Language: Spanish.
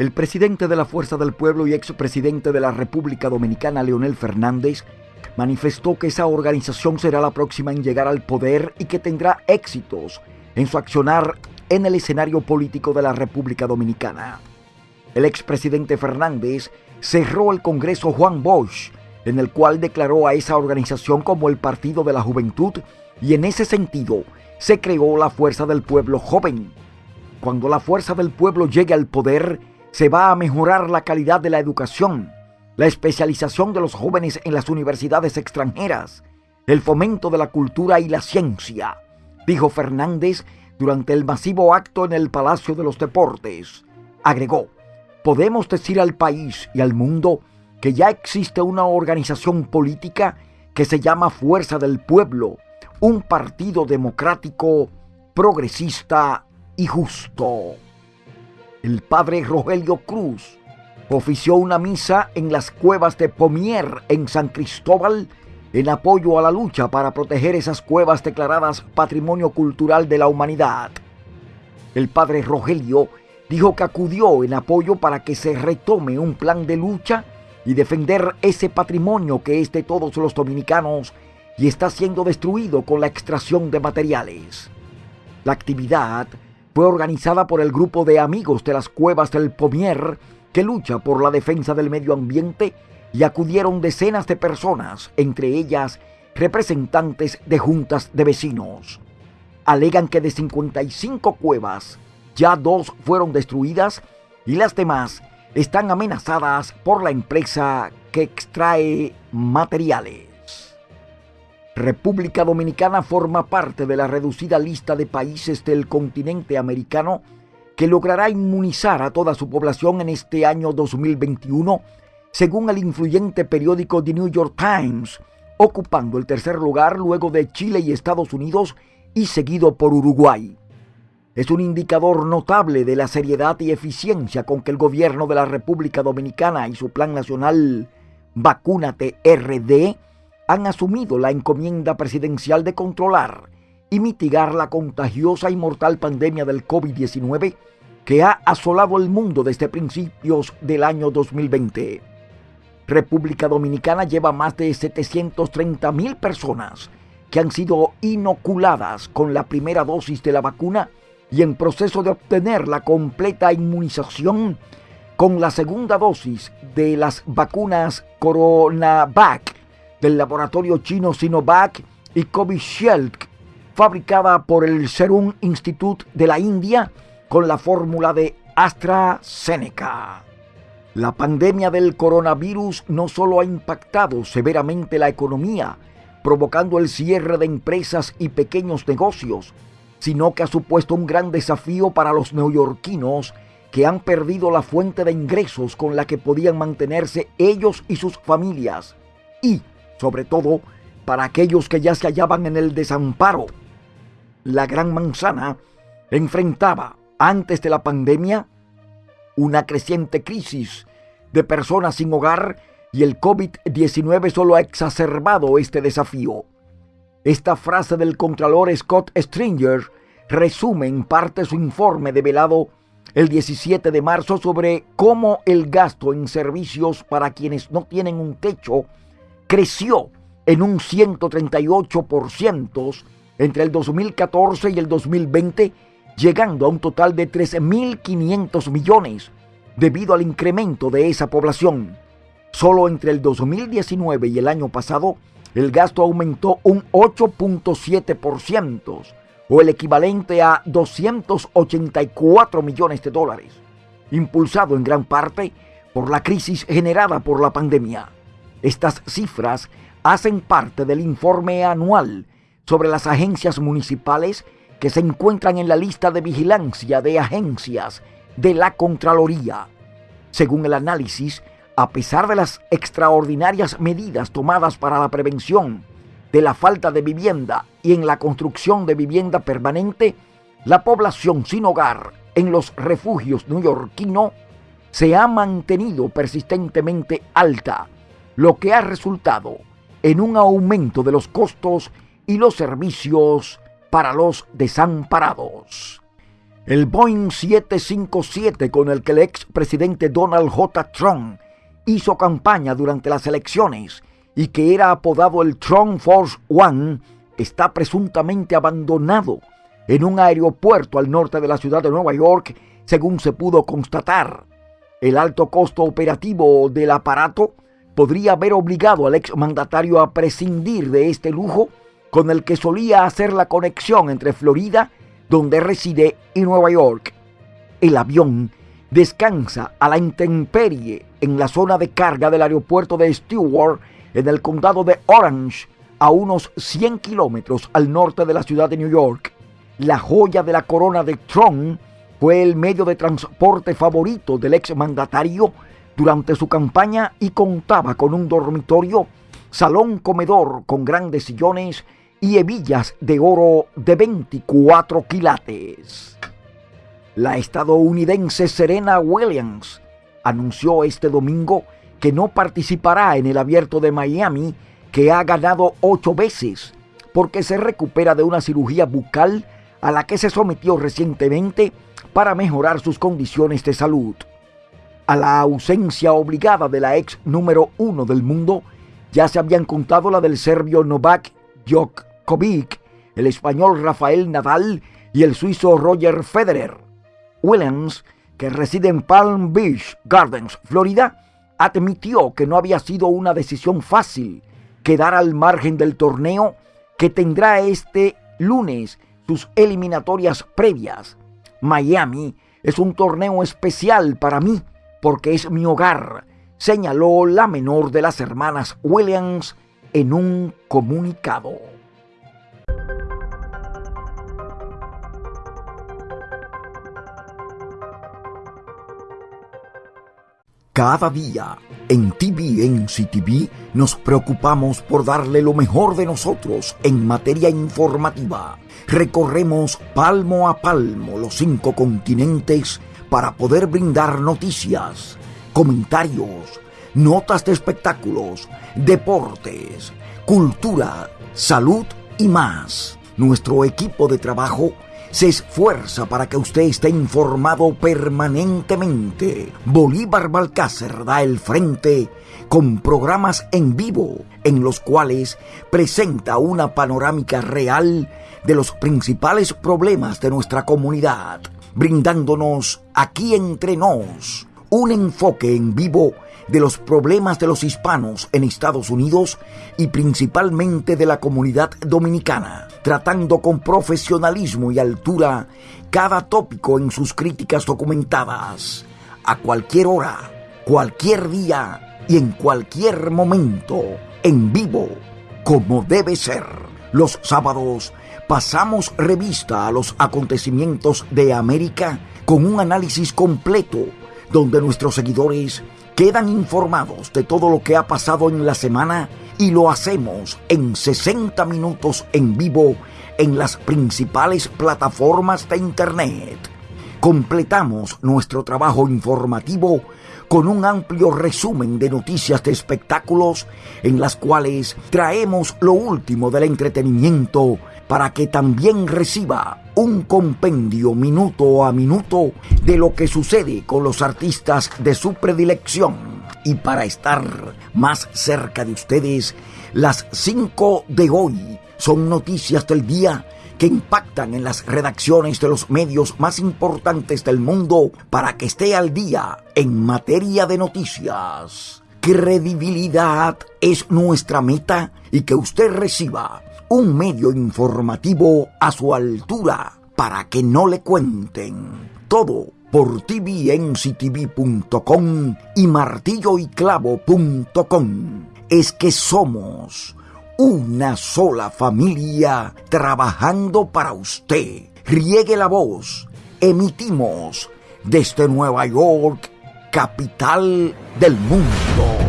el presidente de la Fuerza del Pueblo y expresidente de la República Dominicana, Leonel Fernández, manifestó que esa organización será la próxima en llegar al poder y que tendrá éxitos en su accionar en el escenario político de la República Dominicana. El expresidente Fernández cerró el Congreso Juan Bosch, en el cual declaró a esa organización como el Partido de la Juventud y en ese sentido se creó la Fuerza del Pueblo Joven. Cuando la Fuerza del Pueblo llegue al poder, se va a mejorar la calidad de la educación, la especialización de los jóvenes en las universidades extranjeras, el fomento de la cultura y la ciencia, dijo Fernández durante el masivo acto en el Palacio de los Deportes. Agregó, podemos decir al país y al mundo que ya existe una organización política que se llama Fuerza del Pueblo, un partido democrático, progresista y justo el padre Rogelio Cruz ofició una misa en las cuevas de Pomier en San Cristóbal en apoyo a la lucha para proteger esas cuevas declaradas Patrimonio Cultural de la Humanidad. El padre Rogelio dijo que acudió en apoyo para que se retome un plan de lucha y defender ese patrimonio que es de todos los dominicanos y está siendo destruido con la extracción de materiales. La actividad fue organizada por el grupo de amigos de las cuevas del Pomier que lucha por la defensa del medio ambiente y acudieron decenas de personas, entre ellas representantes de juntas de vecinos. Alegan que de 55 cuevas, ya dos fueron destruidas y las demás están amenazadas por la empresa que extrae materiales. República Dominicana forma parte de la reducida lista de países del continente americano que logrará inmunizar a toda su población en este año 2021, según el influyente periódico The New York Times, ocupando el tercer lugar luego de Chile y Estados Unidos y seguido por Uruguay. Es un indicador notable de la seriedad y eficiencia con que el gobierno de la República Dominicana y su Plan Nacional Vacúnate RD han asumido la encomienda presidencial de controlar y mitigar la contagiosa y mortal pandemia del COVID-19 que ha asolado el mundo desde principios del año 2020. República Dominicana lleva más de 730 mil personas que han sido inoculadas con la primera dosis de la vacuna y en proceso de obtener la completa inmunización con la segunda dosis de las vacunas CoronaVac del laboratorio chino Sinovac y Covishield, fabricada por el Serum Institute de la India con la fórmula de AstraZeneca. La pandemia del coronavirus no solo ha impactado severamente la economía, provocando el cierre de empresas y pequeños negocios, sino que ha supuesto un gran desafío para los neoyorquinos que han perdido la fuente de ingresos con la que podían mantenerse ellos y sus familias y sobre todo para aquellos que ya se hallaban en el desamparo. La Gran Manzana enfrentaba, antes de la pandemia, una creciente crisis de personas sin hogar y el COVID-19 solo ha exacerbado este desafío. Esta frase del Contralor Scott Stringer resume en parte su informe develado el 17 de marzo sobre cómo el gasto en servicios para quienes no tienen un techo creció en un 138% entre el 2014 y el 2020, llegando a un total de 13.500 millones debido al incremento de esa población. Solo entre el 2019 y el año pasado, el gasto aumentó un 8.7%, o el equivalente a 284 millones de dólares, impulsado en gran parte por la crisis generada por la pandemia. Estas cifras hacen parte del informe anual sobre las agencias municipales que se encuentran en la lista de vigilancia de agencias de la Contraloría. Según el análisis, a pesar de las extraordinarias medidas tomadas para la prevención de la falta de vivienda y en la construcción de vivienda permanente, la población sin hogar en los refugios neoyorquinos se ha mantenido persistentemente alta lo que ha resultado en un aumento de los costos y los servicios para los desamparados. El Boeing 757 con el que el expresidente Donald J. Trump hizo campaña durante las elecciones y que era apodado el Trump Force One está presuntamente abandonado en un aeropuerto al norte de la ciudad de Nueva York, según se pudo constatar. El alto costo operativo del aparato podría haber obligado al exmandatario a prescindir de este lujo con el que solía hacer la conexión entre Florida, donde reside, y Nueva York. El avión descansa a la intemperie en la zona de carga del aeropuerto de Stewart, en el condado de Orange, a unos 100 kilómetros al norte de la ciudad de New York. La joya de la corona de Trump fue el medio de transporte favorito del exmandatario durante su campaña y contaba con un dormitorio, salón comedor con grandes sillones y hebillas de oro de 24 quilates. La estadounidense Serena Williams anunció este domingo que no participará en el abierto de Miami, que ha ganado ocho veces, porque se recupera de una cirugía bucal a la que se sometió recientemente para mejorar sus condiciones de salud. A la ausencia obligada de la ex número uno del mundo, ya se habían contado la del serbio Novak Djokovic, el español Rafael Nadal y el suizo Roger Federer. Williams, que reside en Palm Beach Gardens, Florida, admitió que no había sido una decisión fácil quedar al margen del torneo que tendrá este lunes sus eliminatorias previas. Miami es un torneo especial para mí porque es mi hogar, señaló la menor de las hermanas Williams en un comunicado. Cada día en TVNC TV nos preocupamos por darle lo mejor de nosotros en materia informativa. Recorremos palmo a palmo los cinco continentes para poder brindar noticias, comentarios, notas de espectáculos, deportes, cultura, salud y más. Nuestro equipo de trabajo se esfuerza para que usted esté informado permanentemente. Bolívar Balcácer da el frente con programas en vivo en los cuales presenta una panorámica real de los principales problemas de nuestra comunidad, brindándonos aquí entre nos un enfoque en vivo de los problemas de los hispanos en Estados Unidos y principalmente de la comunidad dominicana, tratando con profesionalismo y altura cada tópico en sus críticas documentadas, a cualquier hora, cualquier día y en cualquier momento, en vivo, como debe ser. Los sábados pasamos revista a los acontecimientos de América con un análisis completo donde nuestros seguidores quedan informados de todo lo que ha pasado en la semana y lo hacemos en 60 minutos en vivo en las principales plataformas de Internet. Completamos nuestro trabajo informativo con un amplio resumen de noticias de espectáculos en las cuales traemos lo último del entretenimiento para que también reciba un compendio minuto a minuto de lo que sucede con los artistas de su predilección. Y para estar más cerca de ustedes, las 5 de hoy son noticias del día que impactan en las redacciones de los medios más importantes del mundo para que esté al día en materia de noticias. Credibilidad es nuestra meta y que usted reciba un medio informativo a su altura para que no le cuenten. Todo por tvnctv.com y martilloyclavo.com. Es que somos una sola familia trabajando para usted. Riegue la voz. Emitimos desde Nueva York, capital del mundo.